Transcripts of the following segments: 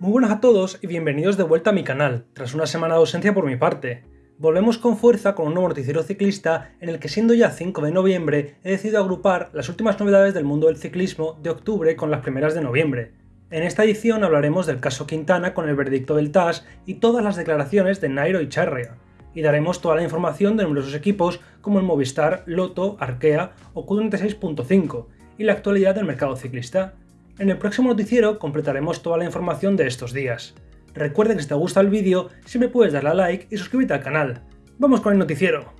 Muy buenas a todos y bienvenidos de vuelta a mi canal, tras una semana de ausencia por mi parte. Volvemos con fuerza con un nuevo noticiero ciclista en el que siendo ya 5 de noviembre he decidido agrupar las últimas novedades del mundo del ciclismo de octubre con las primeras de noviembre. En esta edición hablaremos del caso Quintana con el veredicto del TAS y todas las declaraciones de Nairo y Charria, y daremos toda la información de numerosos equipos como el Movistar, Loto, Arkea o Q36.5 y la actualidad del mercado ciclista. En el próximo noticiero completaremos toda la información de estos días. Recuerda que si te gusta el vídeo, siempre puedes darle a like y suscribirte al canal. ¡Vamos con el noticiero!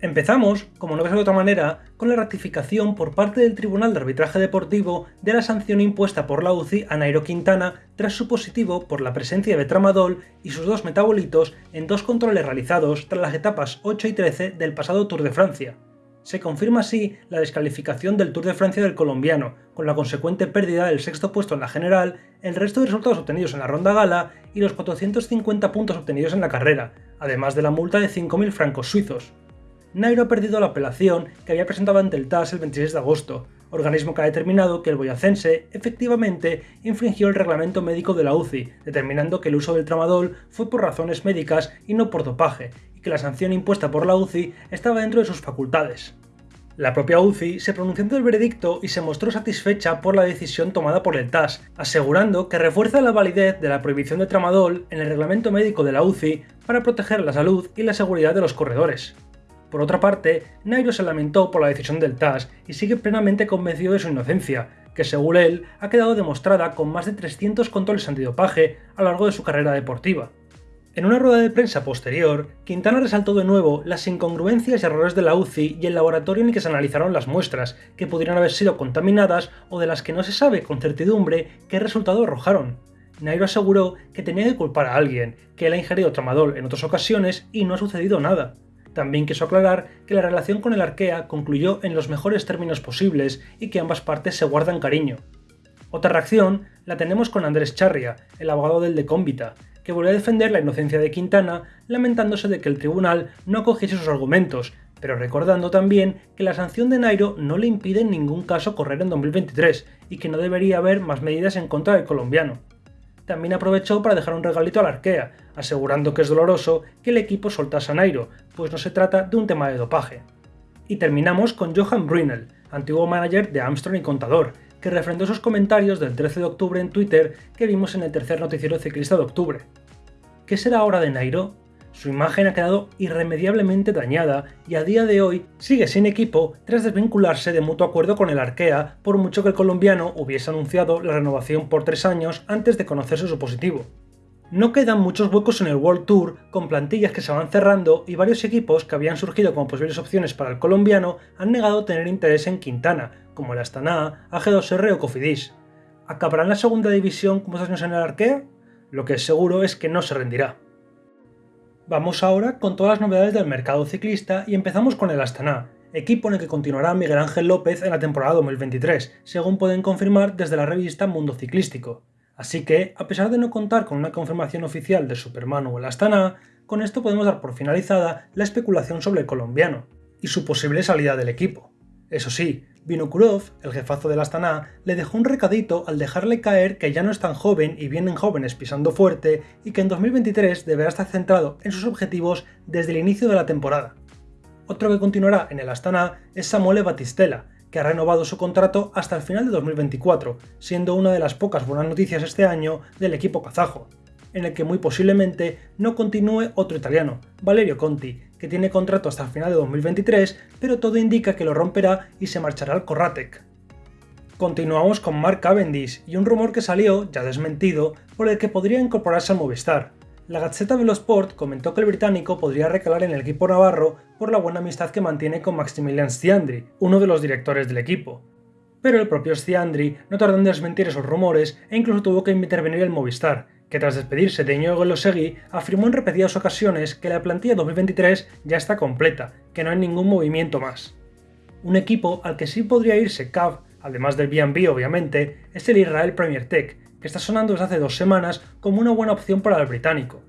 Empezamos, como no ves de otra manera, con la ratificación por parte del Tribunal de Arbitraje Deportivo de la sanción impuesta por la UCI a Nairo Quintana tras su positivo por la presencia de tramadol y sus dos metabolitos en dos controles realizados tras las etapas 8 y 13 del pasado Tour de Francia. Se confirma así la descalificación del Tour de Francia del colombiano, con la consecuente pérdida del sexto puesto en la general, el resto de resultados obtenidos en la ronda gala y los 450 puntos obtenidos en la carrera, además de la multa de 5.000 francos suizos. Nairo ha perdido la apelación que había presentado ante el TAS el 26 de agosto, organismo que ha determinado que el boyacense efectivamente infringió el reglamento médico de la UCI, determinando que el uso del tramadol fue por razones médicas y no por dopaje, que la sanción impuesta por la UCI estaba dentro de sus facultades. La propia UCI se pronunció ante el veredicto y se mostró satisfecha por la decisión tomada por el TAS, asegurando que refuerza la validez de la prohibición de tramadol en el reglamento médico de la UCI para proteger la salud y la seguridad de los corredores. Por otra parte, Nairo se lamentó por la decisión del TAS y sigue plenamente convencido de su inocencia, que según él ha quedado demostrada con más de 300 controles antidopaje a lo largo de su carrera deportiva. En una rueda de prensa posterior, Quintana resaltó de nuevo las incongruencias y errores de la UCI y el laboratorio en el que se analizaron las muestras, que pudieran haber sido contaminadas o de las que no se sabe con certidumbre qué resultado arrojaron. Nairo aseguró que tenía que culpar a alguien, que él ha ingerido tramadol en otras ocasiones y no ha sucedido nada. También quiso aclarar que la relación con el Arkea concluyó en los mejores términos posibles y que ambas partes se guardan cariño. Otra reacción la tenemos con Andrés Charria, el abogado del de Cómbita, que volvió a defender la inocencia de Quintana, lamentándose de que el tribunal no acogiese sus argumentos, pero recordando también que la sanción de Nairo no le impide en ningún caso correr en 2023 y que no debería haber más medidas en contra del colombiano. También aprovechó para dejar un regalito al Arkea, asegurando que es doloroso que el equipo soltase a Nairo, pues no se trata de un tema de dopaje. Y terminamos con Johan Brunel, antiguo manager de Armstrong y Contador, que refrendó esos comentarios del 13 de octubre en Twitter que vimos en el tercer noticiero ciclista de octubre. ¿Qué será ahora de Nairo? Su imagen ha quedado irremediablemente dañada y a día de hoy sigue sin equipo tras desvincularse de mutuo acuerdo con el Arkea, por mucho que el colombiano hubiese anunciado la renovación por tres años antes de conocerse su positivo. No quedan muchos huecos en el World Tour, con plantillas que se van cerrando y varios equipos que habían surgido como posibles opciones para el colombiano han negado tener interés en Quintana, como el Astana, AG2R o Cofidis. ¿Acabará en la segunda división como años en el Arkea? Lo que es seguro es que no se rendirá. Vamos ahora con todas las novedades del mercado ciclista y empezamos con el Astana, equipo en el que continuará Miguel Ángel López en la temporada 2023, según pueden confirmar desde la revista Mundo Ciclístico. Así que, a pesar de no contar con una confirmación oficial de Superman o el Astana, con esto podemos dar por finalizada la especulación sobre el colombiano y su posible salida del equipo. Eso sí, Vinokurov, el jefazo del Astana, le dejó un recadito al dejarle caer que ya no es tan joven y vienen jóvenes pisando fuerte y que en 2023 deberá estar centrado en sus objetivos desde el inicio de la temporada. Otro que continuará en el Astana es Samuele Batistela, que ha renovado su contrato hasta el final de 2024, siendo una de las pocas buenas noticias este año del equipo kazajo, en el que muy posiblemente no continúe otro italiano, Valerio Conti, que tiene contrato hasta el final de 2023, pero todo indica que lo romperá y se marchará al Corratec. Continuamos con Mark Cavendish y un rumor que salió, ya desmentido, por el que podría incorporarse al Movistar. La Gazzetta dello Sport comentó que el británico podría recalar en el equipo navarro por la buena amistad que mantiene con Maximilian Stiandri, uno de los directores del equipo. Pero el propio Stiandri no tardó en desmentir esos rumores e incluso tuvo que intervenir el Movistar, que tras despedirse de Íñigo Losegui afirmó en repetidas ocasiones que la plantilla 2023 ya está completa, que no hay ningún movimiento más. Un equipo al que sí podría irse Cav, además del B&B obviamente, es el Israel Premier Tech, está sonando desde hace dos semanas como una buena opción para el británico.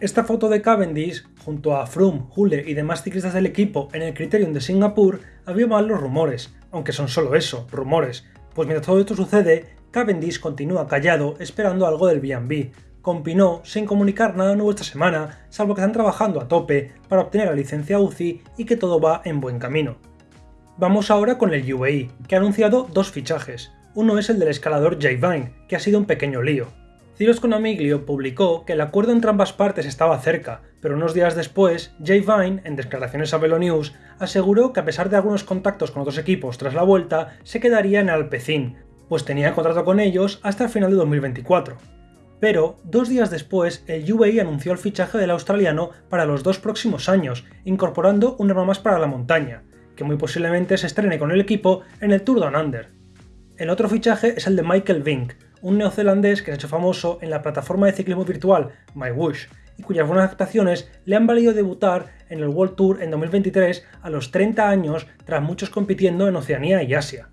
Esta foto de Cavendish, junto a Froome, Hule y demás ciclistas del equipo en el Criterium de Singapur, había mal los rumores, aunque son solo eso, rumores, pues mientras todo esto sucede, Cavendish continúa callado esperando algo del B&B, con Pinot sin comunicar nada nuevo esta semana, salvo que están trabajando a tope para obtener la licencia UCI y que todo va en buen camino. Vamos ahora con el UAE, que ha anunciado dos fichajes. Uno es el del escalador Jay Vine, que ha sido un pequeño lío. Cyrus Conamiglio publicó que el acuerdo entre ambas partes estaba cerca, pero unos días después, Jay Vine, en declaraciones a Velo News, aseguró que a pesar de algunos contactos con otros equipos tras la vuelta, se quedaría en Alpecin, pues tenía contrato con ellos hasta el final de 2024. Pero, dos días después, el UAE anunció el fichaje del australiano para los dos próximos años, incorporando un arma más para la montaña, que muy posiblemente se estrene con el equipo en el Tour Down Under. El otro fichaje es el de Michael Vink, un neozelandés que se ha hecho famoso en la plataforma de ciclismo virtual MyWush, y cuyas buenas actuaciones le han valido debutar en el World Tour en 2023 a los 30 años tras muchos compitiendo en Oceanía y Asia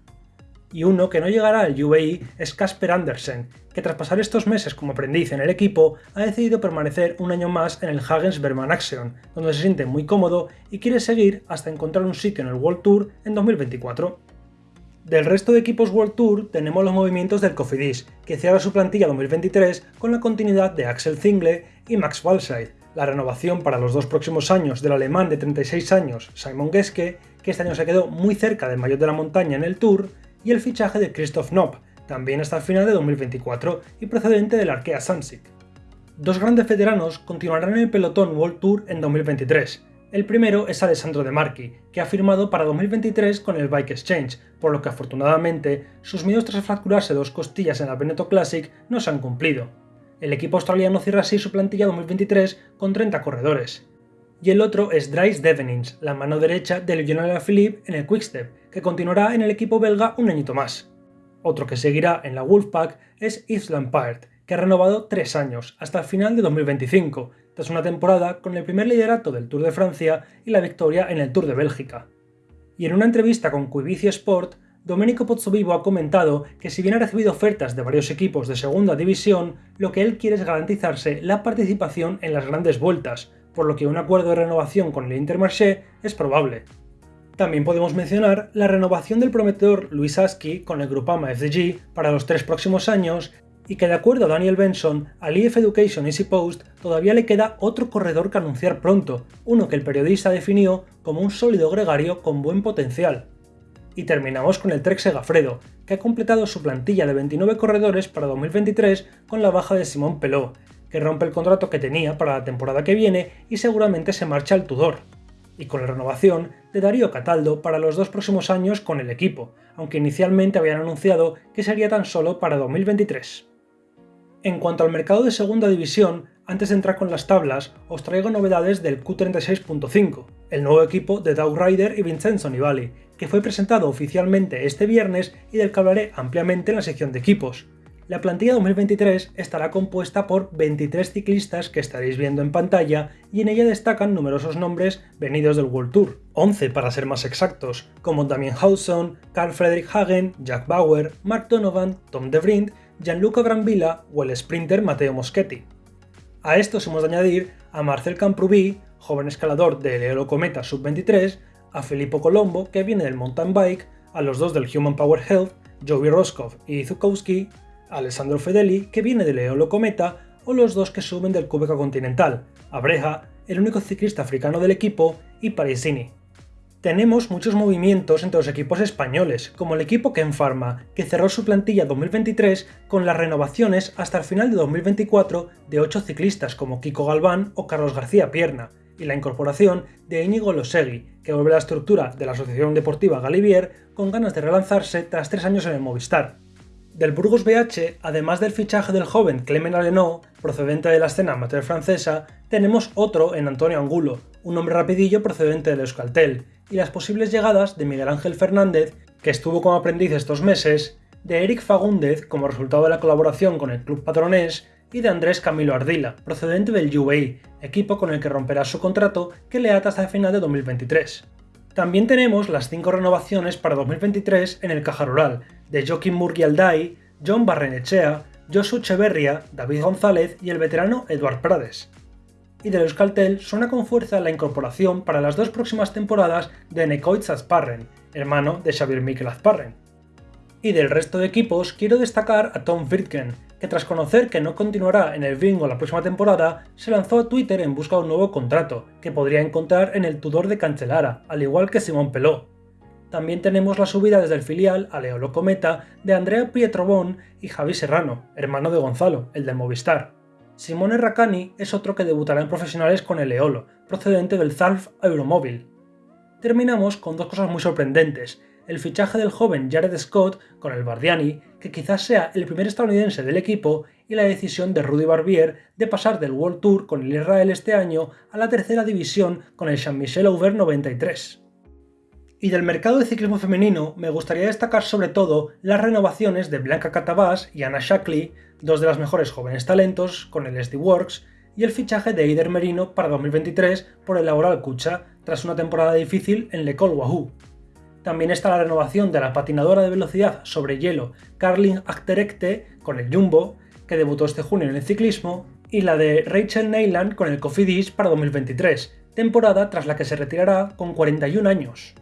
y uno que no llegará al UAE es Casper Andersen, que tras pasar estos meses como aprendiz en el equipo, ha decidido permanecer un año más en el Hagens Berman Action, donde se siente muy cómodo y quiere seguir hasta encontrar un sitio en el World Tour en 2024. Del resto de equipos World Tour tenemos los movimientos del Cofidis, que cierra su plantilla 2023 con la continuidad de Axel Zingle y Max Walscheid, la renovación para los dos próximos años del alemán de 36 años Simon Geske, que este año se quedó muy cerca del mayor de la montaña en el Tour, y el fichaje de Christoph Knopp, también hasta el final de 2024 y procedente del Arkea Samsic. Dos grandes veteranos continuarán en el pelotón World Tour en 2023. El primero es Alessandro De Marchi, que ha firmado para 2023 con el Bike Exchange, por lo que afortunadamente sus miedos tras fracturarse dos costillas en la Veneto Classic no se han cumplido. El equipo australiano cierra así su plantilla 2023 con 30 corredores y el otro es Dries Devenins, la mano derecha de Lionel Philippe en el Quickstep, que continuará en el equipo belga un añito más. Otro que seguirá en la Wolfpack es Yves Lampard, que ha renovado tres años, hasta el final de 2025, tras una temporada con el primer liderato del Tour de Francia y la victoria en el Tour de Bélgica. Y en una entrevista con Quibici Sport, Domenico Pozzovivo ha comentado que si bien ha recibido ofertas de varios equipos de segunda división, lo que él quiere es garantizarse la participación en las grandes vueltas, por lo que un acuerdo de renovación con el Intermarché es probable. También podemos mencionar la renovación del prometedor Luis Aski con el Grupama FDG para los tres próximos años y que de acuerdo a Daniel Benson, al EF Education Easy Post todavía le queda otro corredor que anunciar pronto, uno que el periodista definió como un sólido gregario con buen potencial. Y terminamos con el Trek Segafredo, que ha completado su plantilla de 29 corredores para 2023 con la baja de Simón Peló, que rompe el contrato que tenía para la temporada que viene y seguramente se marcha al Tudor. Y con la renovación de Darío Cataldo para los dos próximos años con el equipo, aunque inicialmente habían anunciado que sería tan solo para 2023. En cuanto al mercado de segunda división, antes de entrar con las tablas, os traigo novedades del Q36.5, el nuevo equipo de Doug Ryder y Vincenzo Nibali, que fue presentado oficialmente este viernes y del que hablaré ampliamente en la sección de equipos. La plantilla 2023 estará compuesta por 23 ciclistas que estaréis viendo en pantalla y en ella destacan numerosos nombres venidos del World Tour, 11 para ser más exactos, como Damien Hawson, Carl Frederick Hagen, Jack Bauer, Mark Donovan, Tom De Vriend, Gianluca Brambilla o el sprinter Matteo Moschetti. A estos hemos de añadir a Marcel Camprubí, joven escalador del Eolo Cometa Sub-23, a Filippo Colombo, que viene del mountain bike, a los dos del Human Power Health, Joey Roscoff y Zukowski, Alessandro Fedeli, que viene del Eolo Cometa, o los dos que suben del Cubeca Continental, Abreja, el único ciclista africano del equipo, y Parisini. Tenemos muchos movimientos entre los equipos españoles, como el equipo Ken Pharma, que cerró su plantilla 2023 con las renovaciones hasta el final de 2024 de 8 ciclistas como Kiko Galván o Carlos García Pierna, y la incorporación de Íñigo Losegui, que vuelve a la estructura de la Asociación Deportiva Galivier con ganas de relanzarse tras tres años en el Movistar. Del Burgos BH, además del fichaje del joven Clement Aleno, procedente de la escena amateur francesa, tenemos otro en Antonio Angulo, un hombre rapidillo procedente del Euskaltel, y las posibles llegadas de Miguel Ángel Fernández, que estuvo como aprendiz estos meses, de Eric Fagúndez como resultado de la colaboración con el club patronés y de Andrés Camilo Ardila, procedente del UAE, equipo con el que romperá su contrato que le ata hasta el final de 2023. También tenemos las 5 renovaciones para 2023 en el Caja Rural, de Joaquín Murgialdai, John Barrenechea, Josu Echeverria, David González y el veterano Eduard Prades. Y de Euskaltel suena con fuerza la incorporación para las dos próximas temporadas de Nekoitz Azparren, hermano de Xavier Mikel Azparren. Y del resto de equipos quiero destacar a Tom Friedken, que tras conocer que no continuará en el bingo la próxima temporada, se lanzó a Twitter en busca de un nuevo contrato, que podría encontrar en el Tudor de Cancelara, al igual que Simón Peló. También tenemos la subida desde el filial a Leolo Cometa de Andrea Pietrobón y Javi Serrano, hermano de Gonzalo, el del Movistar. Simone Raccani es otro que debutará en profesionales con el Eolo, procedente del Zalf Euromóvil. Terminamos con dos cosas muy sorprendentes, el fichaje del joven Jared Scott con el Bardiani, que quizás sea el primer estadounidense del equipo, y la decisión de Rudy Barbier de pasar del World Tour con el Israel este año a la tercera división con el Jean-Michel Aubert 93. Y del mercado de ciclismo femenino me gustaría destacar sobre todo las renovaciones de Blanca Catabás y Anna Shackley, dos de las mejores jóvenes talentos con el SD Works, y el fichaje de Eider Merino para 2023 por el Laboral Kucha, tras una temporada difícil en Le Col Wahoo. También está la renovación de la patinadora de velocidad sobre hielo Carlin Achterekte con el Jumbo, que debutó este junio en el ciclismo, y la de Rachel Neyland con el Cofidis para 2023, temporada tras la que se retirará con 41 años.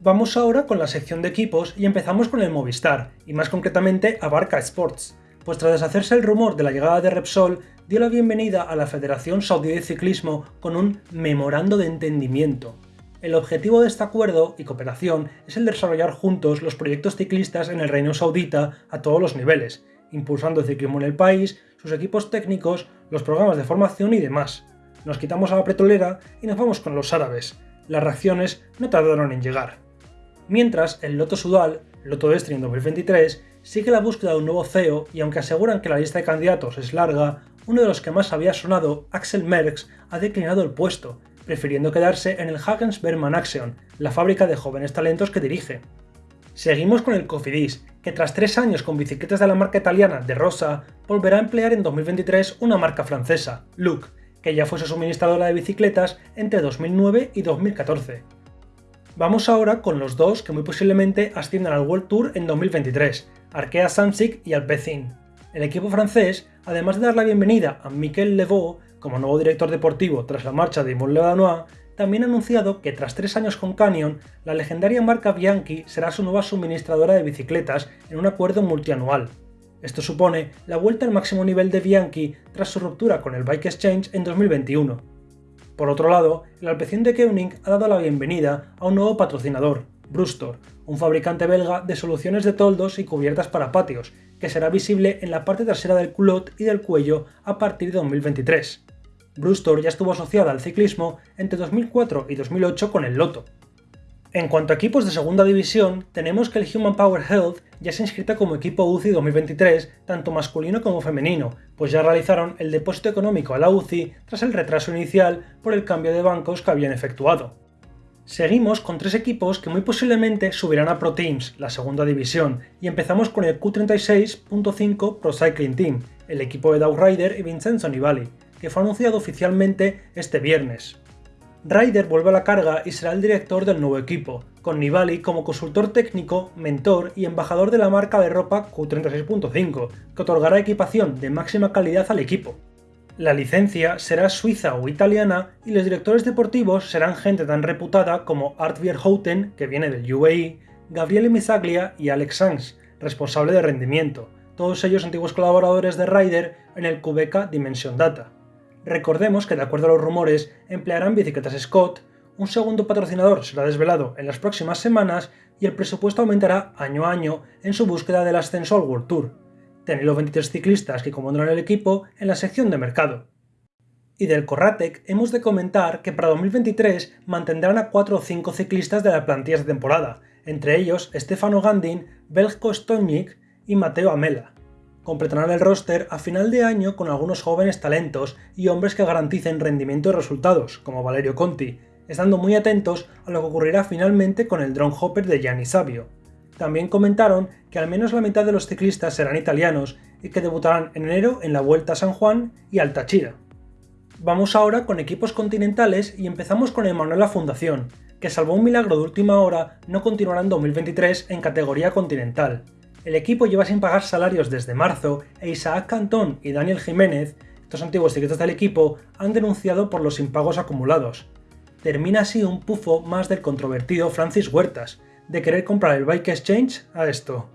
Vamos ahora con la sección de equipos y empezamos con el Movistar, y más concretamente a Barca Sports, pues tras deshacerse el rumor de la llegada de Repsol, dio la bienvenida a la Federación Saudí de Ciclismo con un memorando de entendimiento, el objetivo de este acuerdo y cooperación es el de desarrollar juntos los proyectos ciclistas en el Reino Saudita a todos los niveles, impulsando el ciclismo en el país, sus equipos técnicos, los programas de formación y demás. Nos quitamos a la pretolera y nos vamos con los árabes. Las reacciones no tardaron en llegar. Mientras, el Loto Sudal, Loto Destiny en 2023, sigue la búsqueda de un nuevo CEO y aunque aseguran que la lista de candidatos es larga, uno de los que más había sonado, Axel Merckx, ha declinado el puesto, prefiriendo quedarse en el Hagens Berman Action, la fábrica de jóvenes talentos que dirige. Seguimos con el Cofidis, que tras tres años con bicicletas de la marca italiana de Rosa, volverá a emplear en 2023 una marca francesa, Look, que ya fue su suministradora de bicicletas entre 2009 y 2014. Vamos ahora con los dos que muy posiblemente asciendan al World Tour en 2023, Arkea Samsic y Alpecin. El equipo francés, además de dar la bienvenida a Miquel Levaux, como nuevo director deportivo tras la marcha de Yvon Ledanois, también ha anunciado que tras tres años con Canyon, la legendaria marca Bianchi será su nueva suministradora de bicicletas en un acuerdo multianual. Esto supone la vuelta al máximo nivel de Bianchi tras su ruptura con el Bike Exchange en 2021. Por otro lado, el Alpecin de Koenig ha dado la bienvenida a un nuevo patrocinador, Brustor, un fabricante belga de soluciones de toldos y cubiertas para patios, que será visible en la parte trasera del culot y del cuello a partir de 2023. Brustor ya estuvo asociada al ciclismo entre 2004 y 2008 con el Loto. En cuanto a equipos de segunda división, tenemos que el Human Power Health ya se inscrita como equipo UCI 2023, tanto masculino como femenino, pues ya realizaron el depósito económico a la UCI tras el retraso inicial por el cambio de bancos que habían efectuado. Seguimos con tres equipos que muy posiblemente subirán a Pro Teams, la segunda división, y empezamos con el Q36.5 Pro Cycling Team, el equipo de Doug Ryder y Vincenzo Nibali, que fue anunciado oficialmente este viernes. Ryder vuelve a la carga y será el director del nuevo equipo, con Nibali como consultor técnico, mentor y embajador de la marca de ropa Q36.5, que otorgará equipación de máxima calidad al equipo. La licencia será suiza o italiana y los directores deportivos serán gente tan reputada como Art Vierhouten, que viene del UAE, Gabriele Mizaglia y Alex Sanz, responsable de rendimiento, todos ellos antiguos colaboradores de Ryder en el Quebec Dimension Data. Recordemos que de acuerdo a los rumores emplearán bicicletas Scott, un segundo patrocinador será desvelado en las próximas semanas y el presupuesto aumentará año a año en su búsqueda del ascenso al World Tour. Tenéis los 23 ciclistas que compondrán el equipo en la sección de mercado. Y del Corratec hemos de comentar que para 2023 mantendrán a 4 o 5 ciclistas de la plantilla de temporada, entre ellos Stefano Gandin, Belko Stojnik y Mateo Amela completarán el roster a final de año con algunos jóvenes talentos y hombres que garanticen rendimiento y resultados, como Valerio Conti, estando muy atentos a lo que ocurrirá finalmente con el drone hopper de Gianni Savio. También comentaron que al menos la mitad de los ciclistas serán italianos y que debutarán en enero en la Vuelta a San Juan y al Táchira. Vamos ahora con equipos continentales y empezamos con el Manuela Fundación, que salvo un milagro de última hora no continuará en 2023 en categoría continental. El equipo lleva sin pagar salarios desde marzo e Isaac Cantón y Daniel Jiménez, estos antiguos secretos del equipo, han denunciado por los impagos acumulados. Termina así un pufo más del controvertido Francis Huertas, de querer comprar el Bike Exchange a esto.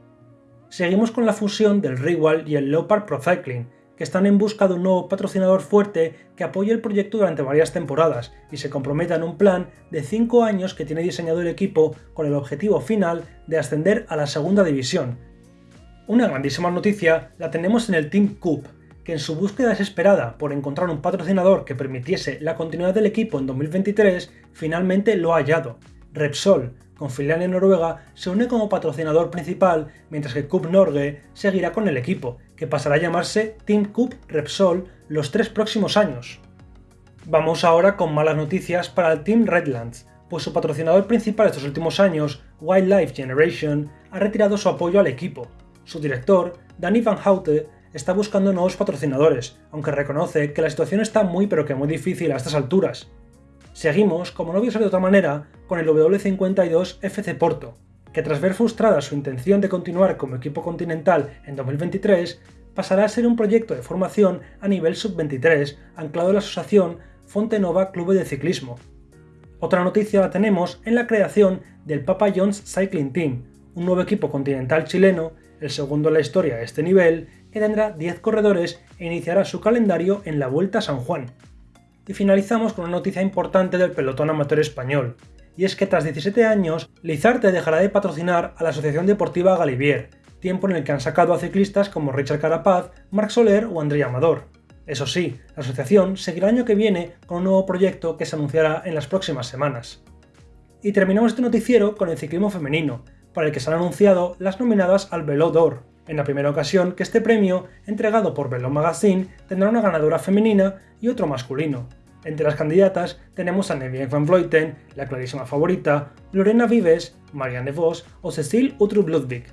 Seguimos con la fusión del Rival y el Leopard Pro Cycling, que están en busca de un nuevo patrocinador fuerte que apoye el proyecto durante varias temporadas y se comprometa en un plan de 5 años que tiene diseñado el equipo con el objetivo final de ascender a la segunda división. Una grandísima noticia la tenemos en el Team Cup, que en su búsqueda desesperada por encontrar un patrocinador que permitiese la continuidad del equipo en 2023, finalmente lo ha hallado. Repsol, con filial en Noruega, se une como patrocinador principal, mientras que Cup Norge seguirá con el equipo, que pasará a llamarse Team Cup Repsol los tres próximos años. Vamos ahora con malas noticias para el Team Redlands, pues su patrocinador principal estos últimos años, Wildlife Generation, ha retirado su apoyo al equipo. Su director, Danny Van Houte, está buscando nuevos patrocinadores, aunque reconoce que la situación está muy pero que muy difícil a estas alturas. Seguimos, como no ser de otra manera, con el W52 FC Porto, que tras ver frustrada su intención de continuar como equipo continental en 2023, pasará a ser un proyecto de formación a nivel sub-23 anclado en la asociación Fontenova Club de Ciclismo. Otra noticia la tenemos en la creación del Papa John's Cycling Team, un nuevo equipo continental chileno, el segundo en la historia de este nivel, que tendrá 10 corredores e iniciará su calendario en la Vuelta a San Juan. Y finalizamos con una noticia importante del pelotón amateur español, y es que tras 17 años, Lizarte dejará de patrocinar a la Asociación Deportiva Galivier, tiempo en el que han sacado a ciclistas como Richard Carapaz, Marc Soler o André Amador. Eso sí, la asociación seguirá el año que viene con un nuevo proyecto que se anunciará en las próximas semanas. Y terminamos este noticiero con el ciclismo femenino, para el que se han anunciado las nominadas al Velo d'Or, en la primera ocasión que este premio, entregado por Velo Magazine, tendrá una ganadora femenina y otro masculino. Entre las candidatas tenemos a Neville van Vleuten, la clarísima favorita, Lorena Vives, Marianne Vos o Cecile Utrup Ludwig.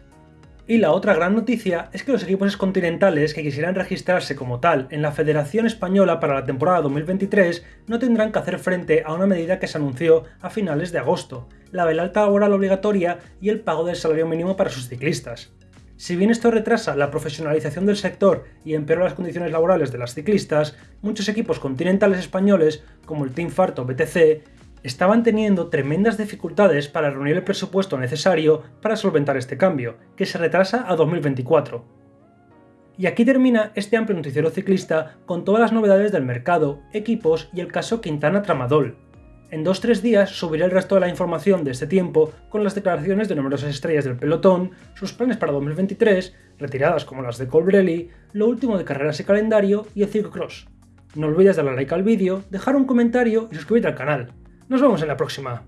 Y la otra gran noticia es que los equipos continentales que quisieran registrarse como tal en la Federación Española para la temporada 2023 no tendrán que hacer frente a una medida que se anunció a finales de agosto, la del alta laboral obligatoria y el pago del salario mínimo para sus ciclistas. Si bien esto retrasa la profesionalización del sector y empeora las condiciones laborales de las ciclistas, muchos equipos continentales españoles, como el Team Farto BTC, estaban teniendo tremendas dificultades para reunir el presupuesto necesario para solventar este cambio, que se retrasa a 2024. Y aquí termina este amplio noticiero ciclista con todas las novedades del mercado, equipos y el caso Quintana Tramadol, en 2-3 días subiré el resto de la información de este tiempo con las declaraciones de numerosas estrellas del pelotón, sus planes para 2023, retiradas como las de Colbrelli, lo último de carreras y calendario y el Cross. No olvides darle like al vídeo, dejar un comentario y suscribirte al canal. Nos vemos en la próxima.